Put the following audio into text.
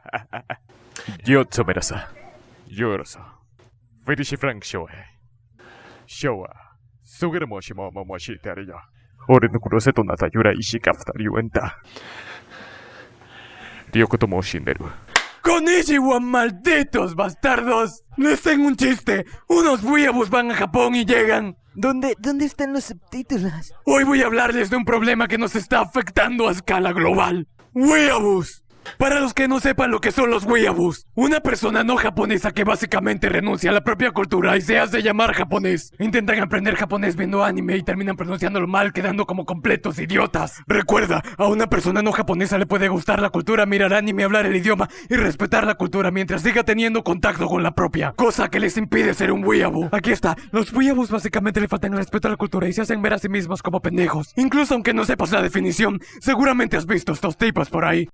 Yo tomerasa. Yo eroso. Fetishi Frank Shoe. Shoa. Sugar Moshi Momo Moshi Terio. Ore no cruce tonata yura y si capta yuenta. Ryoko tomo Shinderu. Con Ishiwan, malditos bastardos. Les tengo un chiste. Unos huevos van a Japón y llegan. ¿Dónde, ¿Dónde están los subtítulos? Hoy voy a hablarles de un problema que nos está afectando a escala global. Para los que no sepan lo que son los weeaboos, una persona no japonesa que básicamente renuncia a la propia cultura y se hace llamar japonés. Intentan aprender japonés viendo anime y terminan pronunciándolo mal, quedando como completos idiotas. Recuerda, a una persona no japonesa le puede gustar la cultura, mirar anime, hablar el idioma y respetar la cultura mientras siga teniendo contacto con la propia, cosa que les impide ser un weeaboo. Aquí está, los weeaboos básicamente le faltan el respeto a la cultura y se hacen ver a sí mismos como pendejos. Incluso aunque no sepas la definición, seguramente has visto estos tipos por ahí.